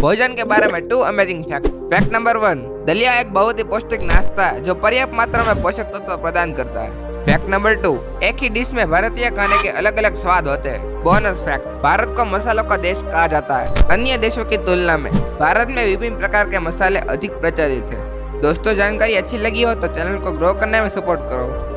भोजन के बारे में two amazing fact fact number one दलिया एक बहुत ही पौष्टिक नाश्ता है, जो पर्याप्त मात्रा में पोषक तत्व प्रदान करता है। फैक्ट नंबर टू एक ही डिश में भारतीय खाने के अलग अलग स्वाद होते हैं। बोनस फैक्ट भारत को मसालों का देश कहा जाता है, अन्य देशों की तुलना में। भारत में विभिन्न प्रकार के मसाले अधिक प्रचलित है। दोस्तों, जानकारी अच्छी लगी हो तो चैनल को ग्रो करने में सपोर्ट करो।